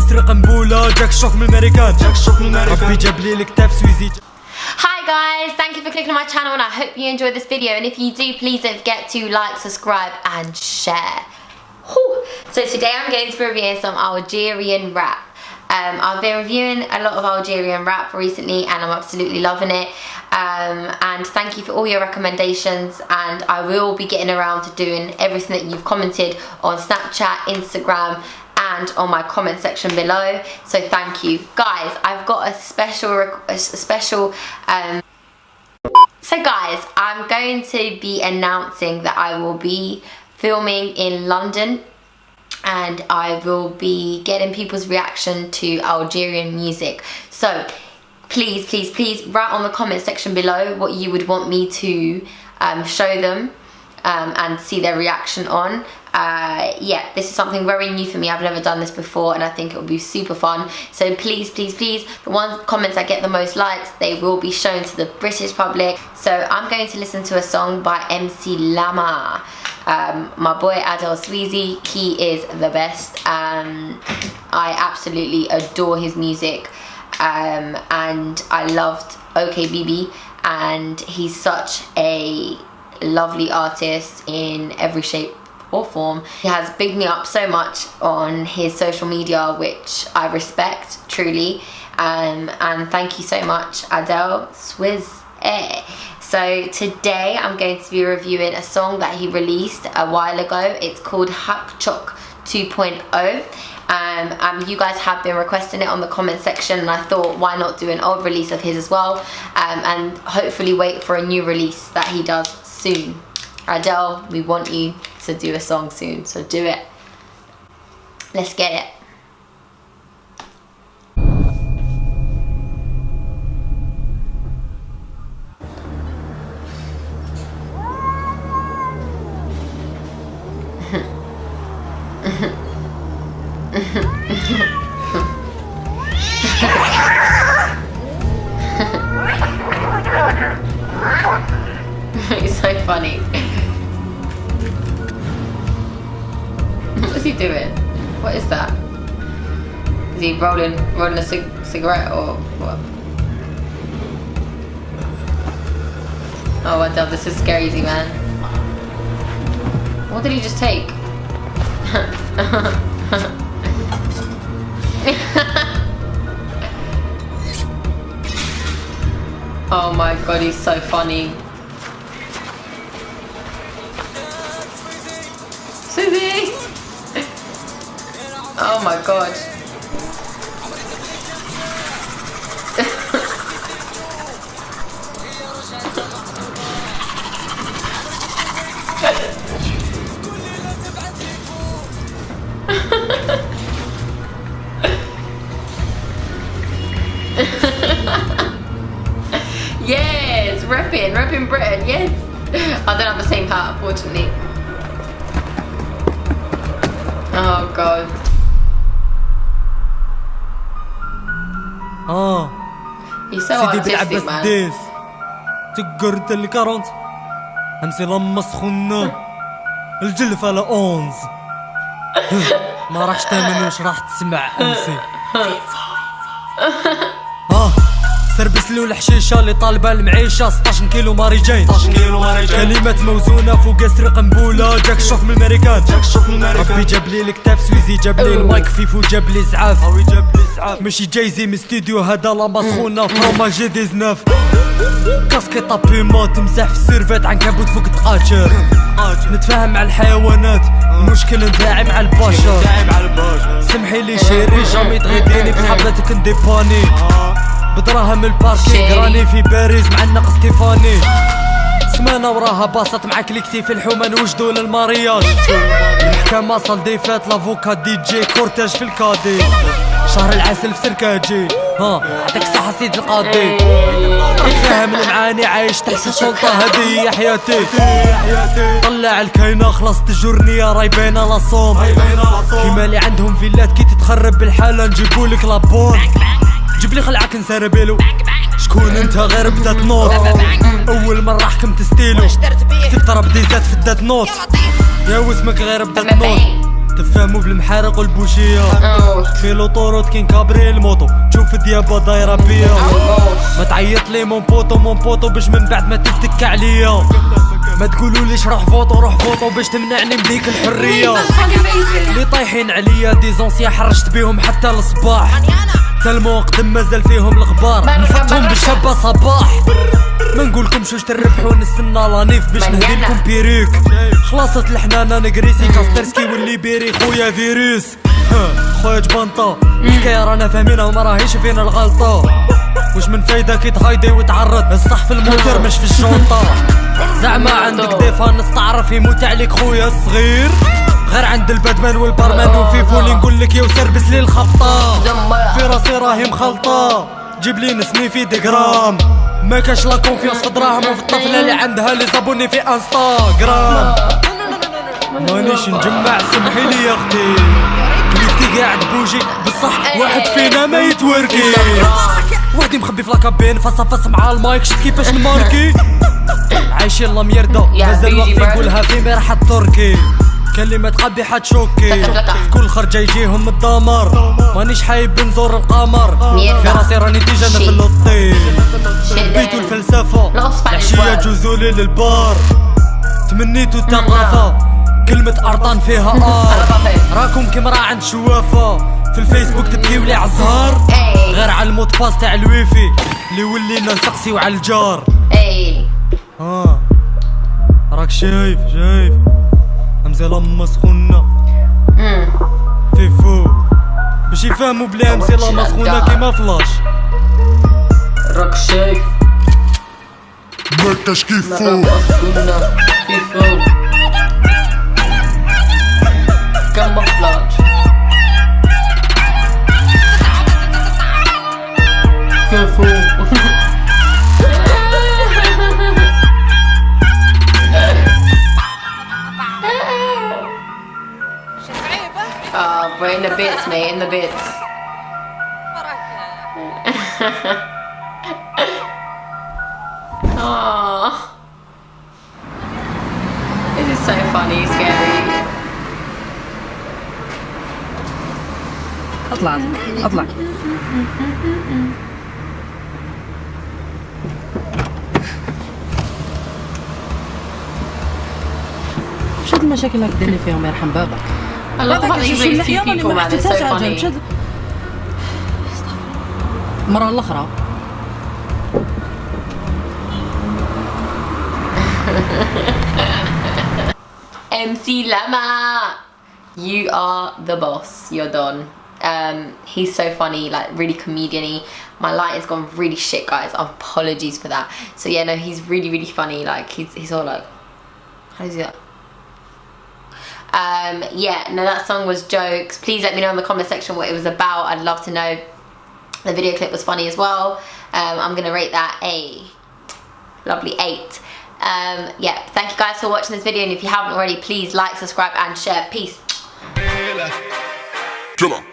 قاسر قنبولة جاك الشوك من الامريكان جاك الشوك من الامريكان ربي جاب لي الكتاب سويزي Hi guys, thank you for clicking on my channel and I hope you enjoyed this video and if you do please don't forget to like, subscribe and share. Whew. So today I'm going to be reviewing some Algerian rap. Um, I've been reviewing a lot of Algerian rap recently and I'm absolutely loving it. Um, and thank you for all your recommendations and I will be getting around to doing everything that you've commented on Snapchat, Instagram and on my comment section below. So thank you. Guys I've got a special a special um, so guys I'm going to be announcing that I will be filming in London and I will be getting people's reaction to Algerian music. So please please please write on the comment section below what you would want me to um, show them um, and see their reaction on. Uh, yeah, this is something very new for me. I've never done this before and I think it will be super fun. So please, please, please, the ones comments that get the most likes, they will be shown to the British public. So I'm going to listen to a song by MC Lama. Um, my boy Adel Sweezy, he is the best. Um, I absolutely adore his music um, and I loved OKBB and he's such a lovely artist in every shape or form. He has bigged me up so much on his social media, which I respect truly. Um, and thank you so much, Adel Swizz. So today I'm going to be reviewing a song that he released a while ago. It's called Hak Chok 2.0 um, um, you guys have been requesting it on the comment section and I thought why not do an old release of his as well um, and hopefully wait for a new release that he does soon. Adel, we want you to do a song soon, so do it. Let's get it. What's he doing? What is that? Is he rolling rolling a cig cigarette or what? Oh, Adel, this is scary, man. What did he just take? oh my god, he's so funny. Susie! Oh my god. yes, repping, repping Britain, yes. I don't have the same hat, unfortunately. Oh god. سيدي بالعباس داس تقر انت اللي كارونت همسي لما سخنا الجلفة لا أونز. ما راحش تامن واش راح تسمع همسي. آه. سربس له الحشيشة اللي طالبة المعيشة. 16 كيلو ماريجين 16 كيلو ماريجين كلمات موزونة فوق سر قنبوله جاك الشوك من الامريكان جاك الشوك من الامريكان ربي جاب لي الكتاب سويزي جاب لي المايك فيفو جاب لي زعاف. هاوي جاب لي زعاف. ماشي جايزي من ستوديو هذا لا مسخونه فروما جي 19 كاسكيطا بيما تمسح في السيرفات عنكبوت فوق تقاشر نتفاهم مع الحيوانات. المشكل نتاعي مع البشر. سمحي لي شيري جامي تغيديني بصحاباتك نديباني. بدراهم الباركينغ. شيري. راني في باريس مع النق ستيفاني سمانة وراها باصت مع كليكتي في الحومة. نوجدو للمارياج. المحكمة صال ديفات لافوكا دي جي كورتاج في الكادي. شهر العسل في سركاجي. ها عطيك صحة سيد القاضي. اتفاهم المعاني عايش تحت السلطة. هذه هي حياتي. طلع الكاينة خلصت الجورنية راي باينة لا صوم كيما اللي عندهم فيلات كي تتخرب بالحالة نجيبولك لابون جيب لي خلعك نسربلو شكون انت غير بدات نوت؟ أول مرة حكمت ستيلو. كتبت راه بديزات في الدات نوت؟ يا واسمك غير بدات نوت. تفهموا بالمحارق والبوشية. في لوطوروت كاين كابري الموطو تشوف ديابا دايرة بيا. ما تعيط لي مون بوطو مون بوطو باش من بعد ما تفتك عليا. ما تقولوا ليش روح فوطو روح فوطو باش تمنعني من ديك الحرية اللي طايحين عليا دي زونسيا حرشت بيهم حتى الصباح. تلمو قدم مازال فيهم الغبار. نفتهم. بالشابة صباح. ما نقولكمش واش تربحوا نستنى لانيف باش نهدي منيانة. لكم بيريك. خلاصت الحنانة نقريسي كاسترسكي واللي بيري خويا فيروس. ها، خويا جبنطة الحكاية رانا فاهمينها وما راهيش فينا الغلطة. واش من فايدة كي تهايدي وتعرض؟ الصح في الموتور مش في الجونطة زعما عندك ديفانس تعرف يموت عليك خويا الصغير. غير عند الباتمان والبارمان وفيفو اللي نقول لك يا وسربس لي الخبطة في راسي راهي مخلطة. جيب لي نسمي في ديجرام. ما كاش لا كونفيونس في دراهم وفي الطفلة اللي عندها لي زابوني في انستغرام. مانيش نجمع سمحي لي يا أختي. كليتي قاعد بوجي بصح واحد فينا ما يتوركي. وحدي مخبي في لاكابين فاس فاس مع المايك. شفت كيفاش نماركي عايشين لا ميردا يا مازال بيجي وقت برد. يقولها في مرحة تركي. كلمة قلبي حتشوكي. في كل خرجة يجيهم الدمار. مانيش حايب نزور القمر. في راسي راني ديجا أنا في شي. اللوطي Shit, بيتو then. الفلسفة العشية. جوزولي للبار. تمنيتو الثقافة. كلمة أرطان فيها آر. راكم كيما راه عند شوافة. في الفيسبوك تبكيو لي عالزهار Hey. غير على الموت باس تاع الويفي. اللي ولينا نسقسيو على الجار. آه. راك شايف شايف. كلشي فاهمو بلا همسي لا سخونة كيما فلاش. راك شايف. مركش كيفو. كيفو. Oh, we're in the bits, mate, in the bits. Oh. This is so funny, scary. اطلع اطلع شو هاد المشاكل اللي ديرني فيهم يرحم بابك I love how they raise two people, man. It's so funny. المرة الأخرى MC Lama, you are the boss. You're done. Um, he's so funny, like really comedian-y. My lighting's gone really shit, guys. Apologies for that. So yeah, no, he's really, really funny. Like he's he's all like, how does he that? um, yeah, no, that song was jokes. Please let me know in the comment section what it was about. I'd love to know. The video clip was funny as well. Um, I'm gonna rate that a lovely eight. Um, yeah, thank you guys for watching this video, and if you haven't already, please like, subscribe, and share. Peace. Killer